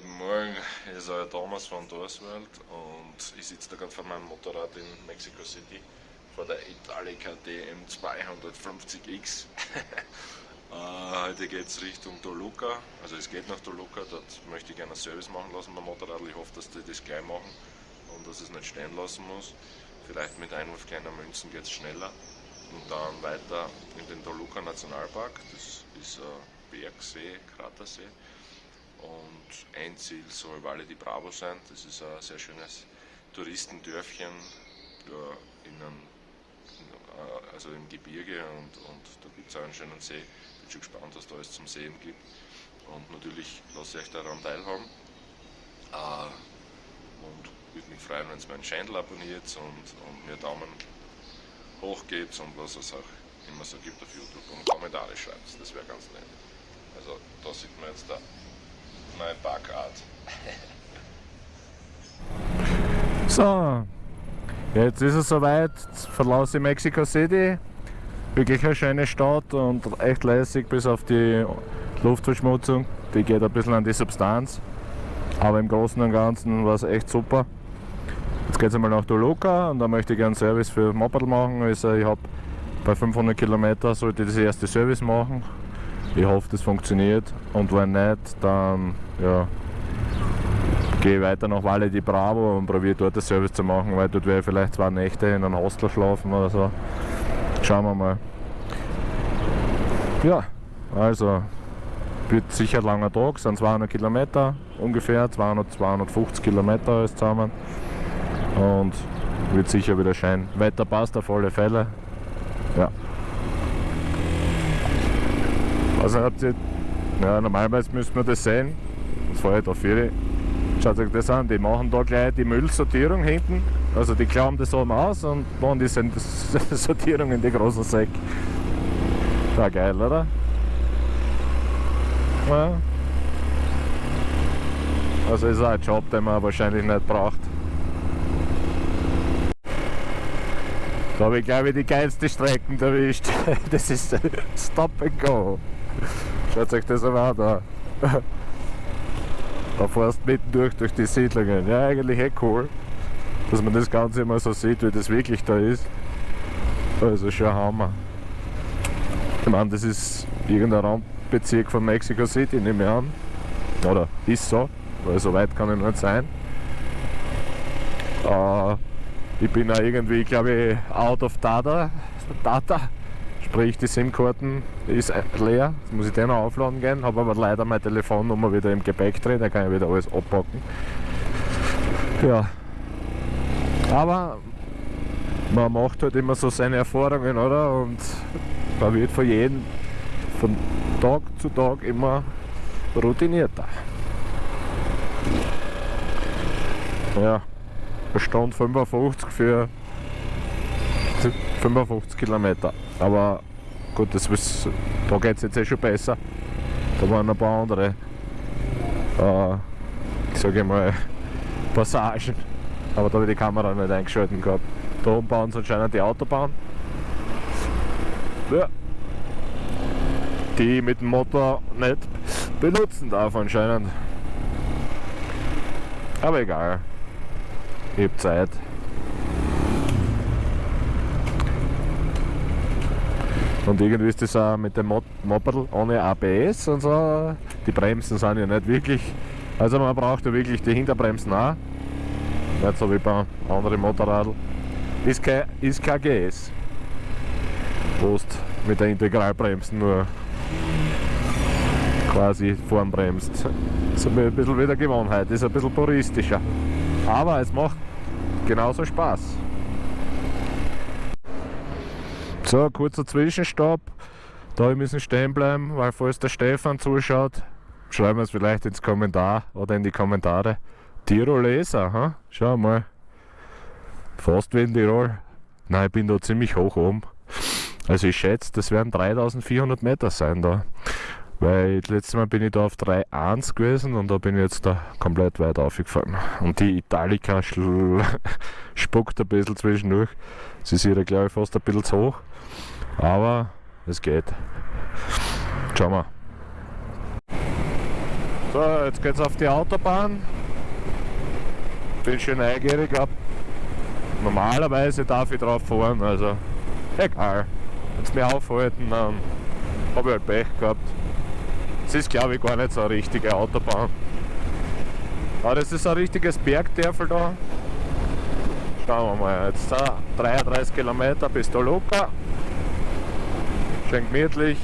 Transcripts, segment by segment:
guten Morgen, hier ist euer Thomas von Dorsworld und ich sitze da gerade vor meinem Motorrad in Mexico City vor der Italica DM250X. äh, heute geht es Richtung Toluca, also es geht nach Toluca, dort möchte ich gerne einen Service machen lassen beim Motorrad. Ich hoffe, dass die das gleich machen und dass es nicht stehen lassen muss. Vielleicht mit Einwurf kleiner Münzen geht es schneller und dann weiter in den Toluca Nationalpark, das ist ein Bergsee, Kratersee und ein Ziel soll Valle di Bravo sein. Das ist ein sehr schönes Touristendörfchen in einem, äh, also im Gebirge und, und da gibt es auch einen schönen See. Bin schon gespannt, was da alles zum Sehen gibt. Und natürlich lasse ich euch daran teilhaben. Äh, und würde mich freuen, wenn ihr meinen Channel abonniert und, und mir Daumen hoch gebt und was es auch immer so gibt auf YouTube und Kommentare schreibt. Das wäre ganz nett. Also da sieht man jetzt da meine Backart. so, jetzt ist es soweit. Jetzt verlasse Mexico City. Wirklich eine schöne Stadt und echt lässig bis auf die Luftverschmutzung. Die geht ein bisschen an die Substanz. Aber im Großen und Ganzen war es echt super. Jetzt geht es einmal nach Toluca und da möchte ich gerne Service für Moped machen. Also ich habe bei 500 Kilometern sollte ich das erste Service machen. Ich hoffe, das funktioniert und wenn nicht, dann ja, gehe ich weiter nach Valle di Bravo und probiere dort das Service zu machen, weil dort werde ich vielleicht zwei Nächte in einem Hostel schlafen oder so. Schauen wir mal. Ja, also wird sicher ein langer Tag, sind 200 Kilometer ungefähr, 200, 250 Kilometer alles zusammen und wird sicher wieder schön. Wetter passt auf alle Fälle. Ja. Also habt ihr, ja, normalerweise müsste man das sehen, das fahre ich da für Schaut euch das an, die machen da gleich die Müllsortierung hinten. Also die klauen das oben aus und machen die Sortierung in die großen Säcke. War geil, oder? Ja. Also ist auch ein Job, den man wahrscheinlich nicht braucht. Da habe ich glaube ich die geilste Strecken erwischt. Das ist Stop and Go. Schaut euch das einmal an da. Da fährst du mitten durch, durch die Siedlungen. Ja, eigentlich eh cool, dass man das Ganze immer so sieht, wie das wirklich da ist. Also schon Hammer. Ich meine, das ist irgendein Randbezirk von Mexico City, nehme ich an. Oder ist so, weil so weit kann ich nicht sein. Äh, ich bin auch irgendwie, glaube ich, out of data. data. Sprich, die SIM-Karten ist leer, jetzt muss ich den noch aufladen gehen, habe aber leider meine Telefonnummer wieder im Gepäck drin, da kann ich wieder alles abpacken. Ja, aber man macht halt immer so seine Erfahrungen, oder? Und man wird von jedem, von Tag zu Tag immer routinierter. Ja, Stand 55 für 55 Kilometer. Aber gut, das ist, da geht es jetzt eh schon besser. Da waren ein paar andere, äh, ich sage mal, Passagen. Aber da habe ich die Kamera nicht eingeschaltet gehabt. Da oben bauen sie anscheinend die Autobahn. Ja. Die mit dem Motor nicht benutzen darf anscheinend. Aber egal. Ich habe Zeit. Und irgendwie ist das auch mit dem Moped ohne ABS und so. Die Bremsen sind ja nicht wirklich. Also man braucht ja wirklich die Hinterbremsen auch. Nicht so wie bei anderen Motorradl. Ist kein, ist kein GS. Post mit der Integralbremsen nur quasi vorn bremst. Das ist ein bisschen wieder Gewohnheit, ist ein bisschen puristischer. Aber es macht genauso Spaß. So, kurzer Zwischenstopp. Da müssen stehen bleiben, weil falls der Stefan zuschaut, schreiben wir es vielleicht ins Kommentar oder in die Kommentare. Tiroleser, ha? schau mal. Fast wie in Tirol. Nein, ich bin da ziemlich hoch oben. Also ich schätze, das werden 3400 Meter sein da. Weil das letzte Mal bin ich da auf 3.1 gewesen und da bin ich jetzt da komplett weit aufgefallen. Und die Italica spuckt ein bisschen zwischendurch. Sie ist ja glaube ich fast ein bisschen zu hoch. Aber es geht. Schauen wir. So, jetzt geht's auf die Autobahn. Bin schon neugierig ab. Normalerweise darf ich drauf fahren, also egal. Wenn sie mich aufhalten, dann habe ich halt Pech gehabt. Es ist glaube ich gar nicht so eine richtige Autobahn. Aber das ist ein richtiges Bergdörfel da. Schauen wir mal, jetzt da 33 Kilometer bis Toluca. Schön gemütlich.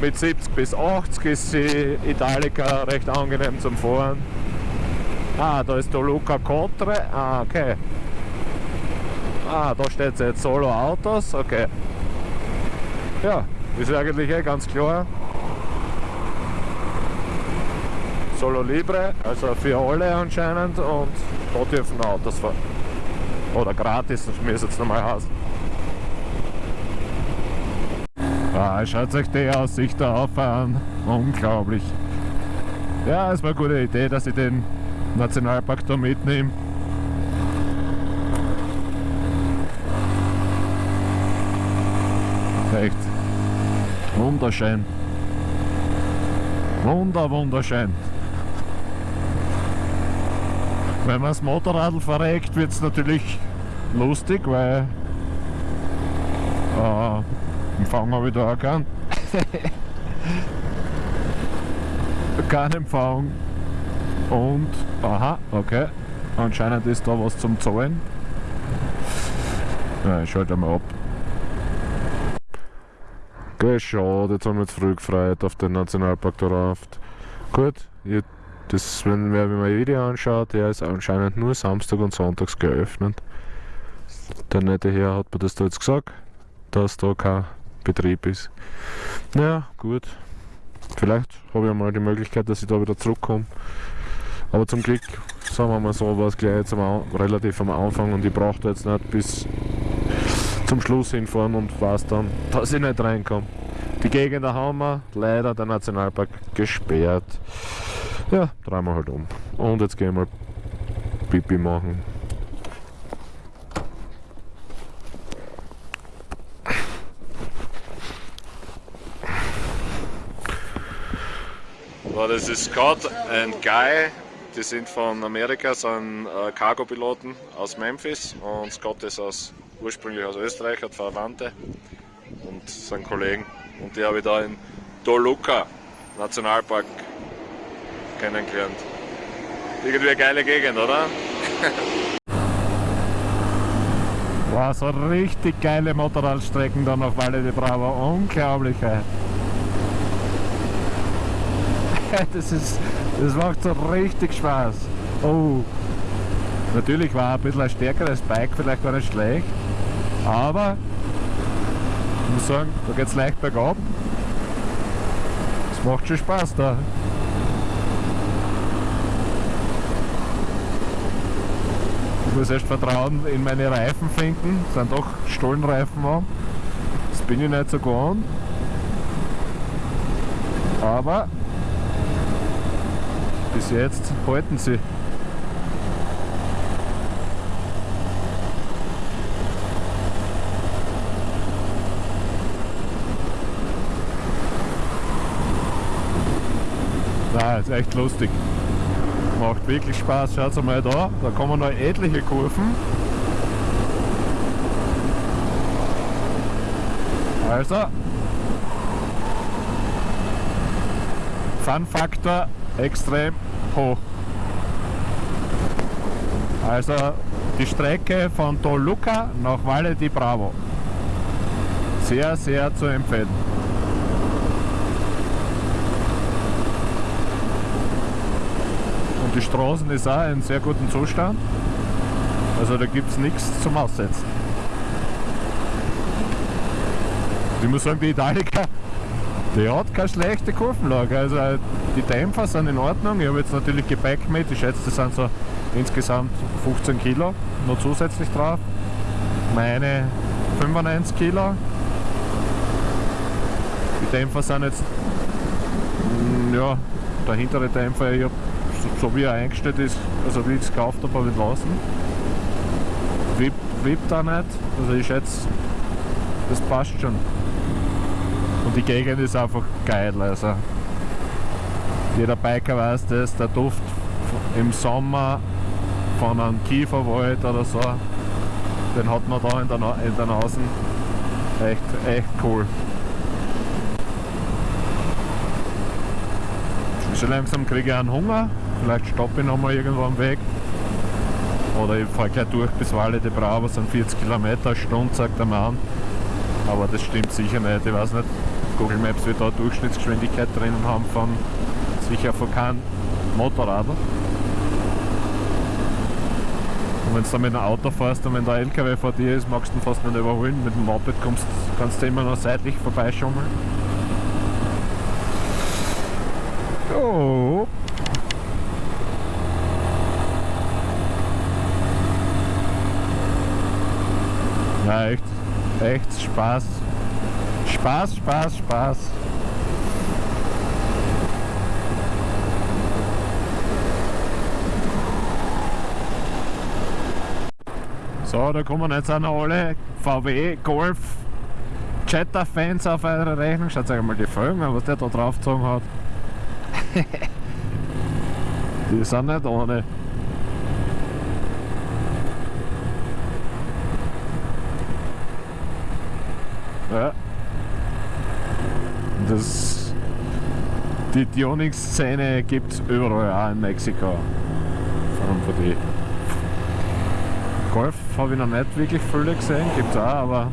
Mit 70 bis 80 ist die Italica recht angenehm zum Fahren. Ah, da ist Toluca Cotre. Ah, okay. Ah, da steht jetzt Solo Autos. Okay. Ja, ist eigentlich eh ganz klar. Solo Libre, also für alle anscheinend und da dürfen Autos fahren. Oder gratis, das müsste jetzt nochmal heißen. Ah, schaut euch die Aussicht da auf an. Unglaublich. Ja, es war eine gute Idee, dass ich den Nationalpark da mitnehme. Echt wunderschön. Wunder, wunderschön. Wenn man das Motorrad verreckt, wird es natürlich lustig, weil äh, Empfang habe ich da auch keinen. Kein Empfang. Und, aha, okay. Anscheinend ist da was zum Zahlen. Ja, ich schalte mal ab. Okay, schade, jetzt haben wir uns früh gefreut auf den Nationalpark der Raft. Gut, ich das, wenn man mir ein Video anschaut, der ist anscheinend nur Samstag und Sonntags geöffnet. Der nette Herr hat mir das da jetzt gesagt, dass da kein Betrieb ist. Naja, gut. Vielleicht habe ich einmal die Möglichkeit, dass ich da wieder zurückkomme. Aber zum Glück, sagen wir mal so, war es gleich jetzt am, relativ am Anfang und ich brauchte jetzt nicht bis zum Schluss hinfahren und weiß dann, dass ich nicht reinkomme. Die Gegend haben wir leider der Nationalpark gesperrt. Ja, drehen wir halt um. Und jetzt gehen wir Pipi machen. So, das ist Scott und Guy. Die sind von Amerika, sind äh, Cargo-Piloten aus Memphis und Scott ist aus, ursprünglich aus Österreich, hat Verwandte und sind Kollegen. Und die habe ich da in Toluca Nationalpark kennengelernt. Irgendwie eine geile Gegend, oder? Wow, so richtig geile Motorradstrecken da auf Valle de Bravo. Unglaublich. Das, ist, das macht so richtig Spaß. Oh, natürlich war ein bisschen ein stärkeres Bike vielleicht gar nicht schlecht, aber ich muss sagen, da geht es leicht bergab. Es macht schon Spaß da. Ich muss erst Vertrauen in meine Reifen finden. Das sind doch Stollenreifen an. Das bin ich nicht so gewohnt. Aber bis jetzt halten sie. Na, ist echt lustig. Macht wirklich Spaß. Schaut mal da, da kommen noch etliche Kurven. Also, Fun-Faktor extrem hoch. Also die Strecke von Toluca nach Valle di Bravo. Sehr, sehr zu empfehlen. Und die Straßen ist auch in sehr gutem Zustand. Also da gibt es nichts zum Aussetzen. Ich muss sagen, die Italica, die hat keine schlechte Kurvenlage. Also die Dämpfer sind in Ordnung. Ich habe jetzt natürlich Gepäck mit. Ich schätze, das sind so insgesamt 15 Kilo noch zusätzlich drauf. Meine 95 Kilo. Die Dämpfer sind jetzt, mm, ja, der hintere Dämpfer, ich habe so wie er eingestellt ist, also wie ich es gekauft habe, habe ich lassen. Wippt, auch nicht, also ich schätze, das passt schon. Und die Gegend ist einfach geil. Also jeder Biker weiß das, der Duft im Sommer von einem Kieferwald oder so, den hat man da in der, Na in der Nase. Echt, echt cool. So langsam kriege ich einen Hunger. Vielleicht stoppe ich nochmal irgendwo am Weg. Oder ich fahre gleich durch bis Valle de Bravo, sind 40 Kilometer eine Stunde, sagt der Mann. Aber das stimmt sicher nicht. Ich weiß nicht, Google Maps wird da Durchschnittsgeschwindigkeit drinnen haben von sicher von keinem Motorradl. Und wenn du dann mit einem Auto fährst und wenn der LKW vor dir ist, magst du ihn fast nicht überholen. Mit dem Moped kommst, kannst du immer noch seitlich vorbeischummeln. Oh. Ja, echt, echt Spaß. Spaß, Spaß, Spaß. So, da kommen jetzt auch noch alle VW Golf Jetta Fans auf eure Rechnung. Schaut euch mal die Folgen an, was der da draufgezogen hat. die sind nicht ohne. Ja. Das, die Tuning-Szene gibt es überall, auch in Mexiko. Vor allem für die Golf habe ich noch nicht wirklich viele gesehen, gibt es auch, aber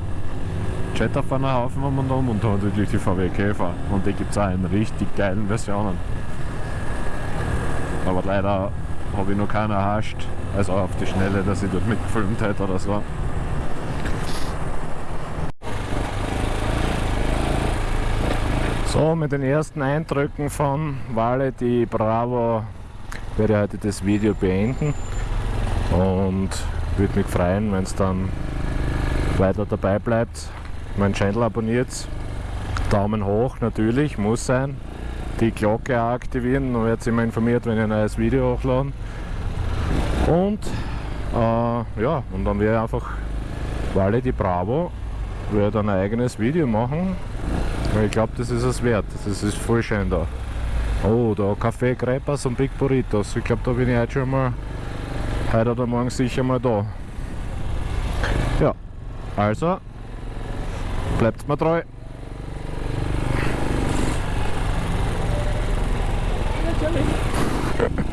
Jetta fahren einen Haufen um und um und da natürlich die VW Käfer und die gibt es auch in richtig geilen Versionen. Aber leider habe ich noch keinen erhascht, also auf die Schnelle, dass ich dort mitgefilmt hätte oder so. So, mit den ersten Eindrücken von Vale di Bravo werde ich heute das Video beenden und würde mich freuen, wenn es dann weiter dabei bleibt. Mein Channel abonniert. Daumen hoch natürlich, muss sein. Die Glocke aktivieren, dann werdet ihr immer informiert, wenn ich ein neues Video hochlade. Und äh, ja, und dann ich einfach Vale di Bravo werde ein eigenes Video machen. Ich glaube, das ist es wert. Das ist voll schön da. Oh, da Kaffee Crepas und Big Burritos. Ich glaube, da bin ich heute schon mal heute oder morgen sicher mal da. Ja, also bleibt mir treu. Natürlich.